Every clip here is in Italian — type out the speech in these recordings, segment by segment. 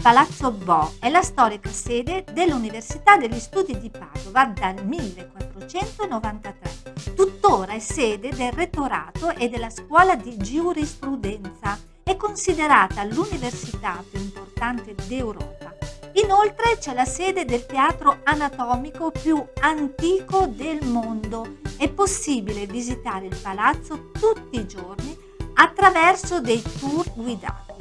Palazzo Bo è la storica sede dell'Università degli Studi di Padova dal 1493. Tuttora è sede del rettorato e della scuola di giurisprudenza. È considerata l'università più importante d'Europa. Inoltre c'è la sede del teatro anatomico più antico del mondo. È possibile visitare il palazzo tutti i giorni attraverso dei tour guidati.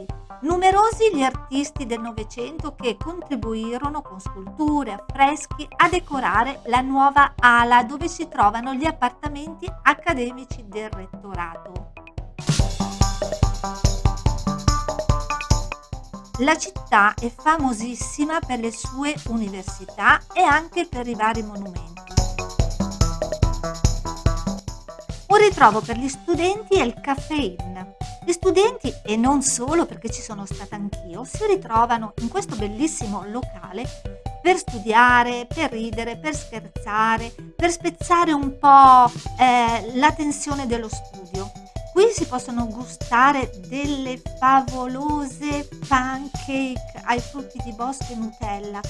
Numerosi gli artisti del Novecento che contribuirono con sculture, affreschi a decorare la nuova ala dove si trovano gli appartamenti accademici del rettorato. La città è famosissima per le sue università e anche per i vari monumenti. Un ritrovo per gli studenti è il Caffè Inn, gli studenti, e non solo perché ci sono stata anch'io, si ritrovano in questo bellissimo locale per studiare, per ridere, per scherzare, per spezzare un po' eh, la tensione dello studio. Qui si possono gustare delle favolose pancake ai frutti di bosco e Nutella.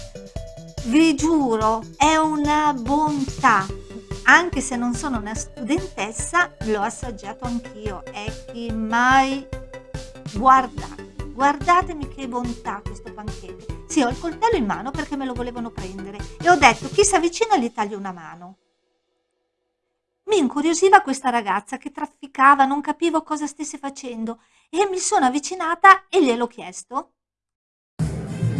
Vi giuro, è una bontà anche se non sono una studentessa, l'ho assaggiato anch'io e chi mai guardate, guardatemi che bontà questo pancake. Sì, ho il coltello in mano perché me lo volevano prendere e ho detto chi si avvicina gli taglio una mano. Mi incuriosiva questa ragazza che trafficava, non capivo cosa stesse facendo e mi sono avvicinata e gliel'ho chiesto.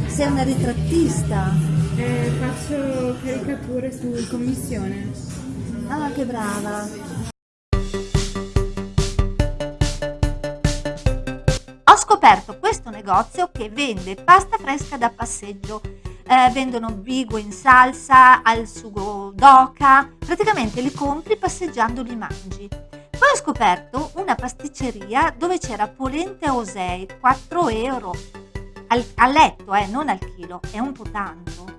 Sei una ritrattista? Eh, faccio caricature su commissione. Ah, che brava! Ho scoperto questo negozio che vende pasta fresca da passeggio. Eh, vendono bigo in salsa, al sugo d'oca, praticamente li compri passeggiando li mangi. Poi ho scoperto una pasticceria dove c'era polente osei, 4 euro, al, a letto, eh, non al chilo, è un po' tanto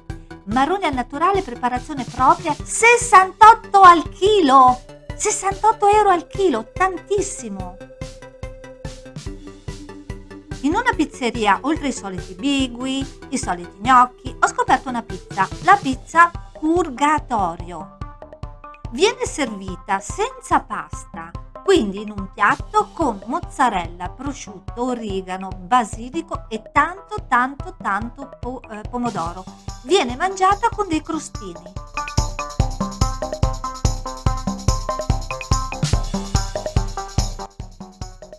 marrone al naturale, preparazione propria, 68 al chilo! 68 euro al chilo, tantissimo! In una pizzeria, oltre ai soliti bigui, i soliti gnocchi, ho scoperto una pizza, la pizza Purgatorio. Viene servita senza pasta, quindi in un piatto con mozzarella, prosciutto, origano, basilico e tanto tanto tanto eh, pomodoro. Viene mangiata con dei crostini.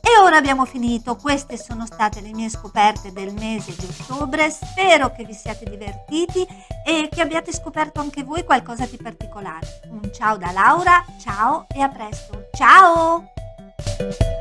E ora abbiamo finito, queste sono state le mie scoperte del mese di ottobre, spero che vi siate divertiti e che abbiate scoperto anche voi qualcosa di particolare. Un ciao da Laura, ciao e a presto! Ciao!